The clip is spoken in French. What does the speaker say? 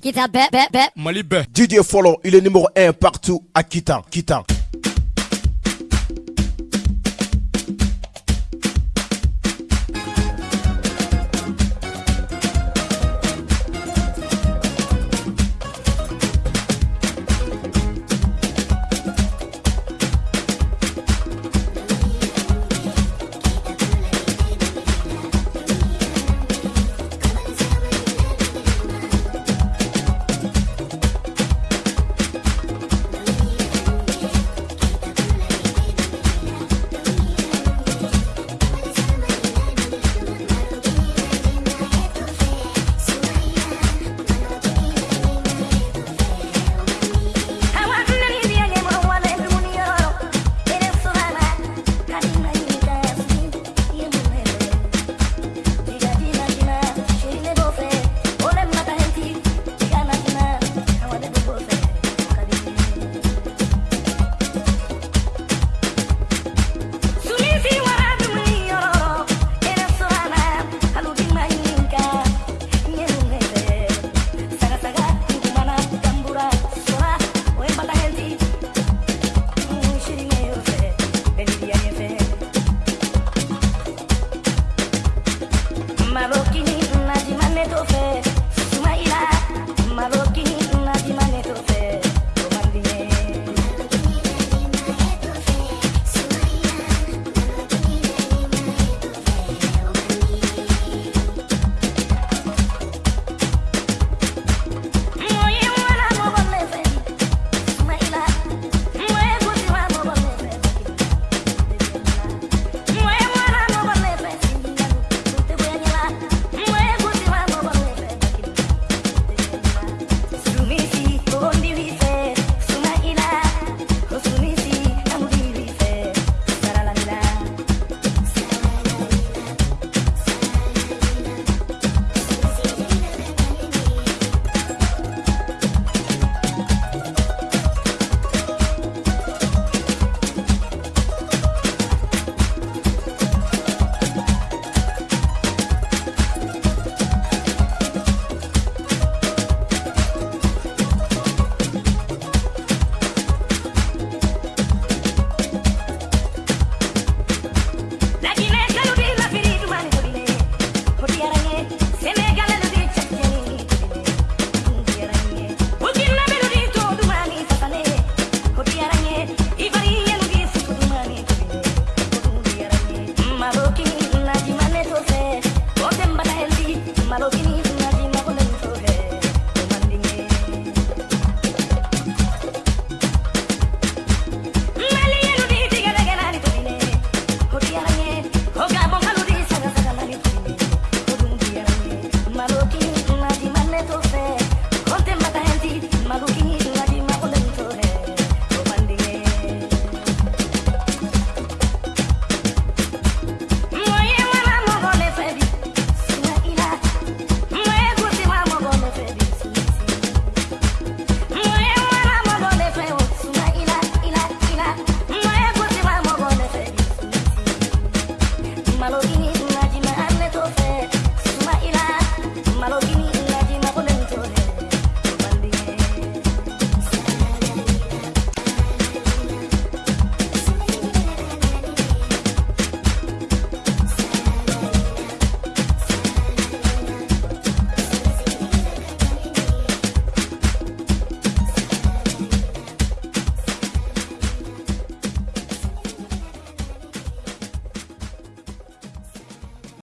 Kita bɛɛ bɛɛ bɛɛ Mali bɛɛ DJ Fɔlɔ il est numéro 1 partout à Kita Kita Marroquín